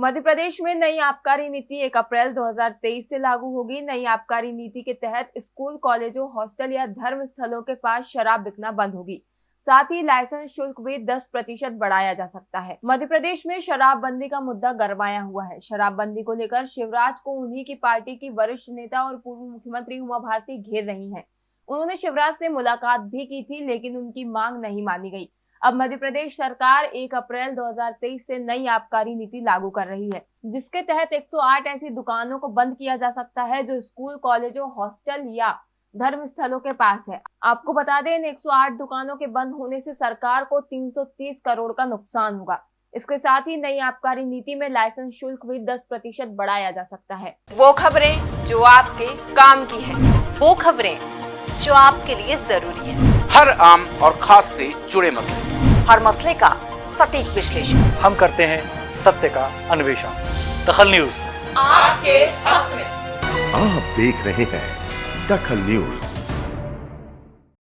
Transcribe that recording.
मध्य प्रदेश में नई आबकारी नीति 1 अप्रैल 2023 से लागू होगी। नई आबकारी नीति के तहत स्कूल, कॉलेजों, हॉस्टल या धर्म स्थलों के पास शराब बिकना बंद होगी। साथ ही लाइसेंस शुल्क भी 10 प्रतिशत बढ़ाया जा सकता है। मध्य प्रदेश में शराबबंदी का मुद्दा गरमाया हुआ है। शराबबंदी को लेकर शिवराज को उन्हीं की पार्टी की वरिष्ठ नेता और पूर्व मुख्यमंत्री उमा भारती घेर रही है। उन्होंने शिवराज से मुलाकात भी की थी, लेकिन उनकी मांग नहीं मानी गई। अब मध्य प्रदेश सरकार 1 अप्रैल 2023 से नई आबकारी नीति लागू कर रही है, जिसके तहत 108 ऐसी दुकानों को बंद किया जा सकता है जो स्कूल, कॉलेजों, हॉस्टल या धर्म स्थलों के पास है। आपको बता दें, इन 108 दुकानों के बंद होने से सरकार को 330 करोड़ का नुकसान होगा। इसके साथ ही नई आबकारी नीति में लाइसेंस शुल्क भी 10 प्रतिशत बढ़ाया जा सकता है। वो खबरें जो आपके काम की है। वो खबरें जो आपके लिए ज़रूरी है। हर आम और खास से जुड़े मसले। हर मसले का सटीक विश्लेषण। हम करते हैं सत्य का अन्वेषण। दखल न्यूज़। आपके हक में। आप देख रहे हैं दखल न्यूज़।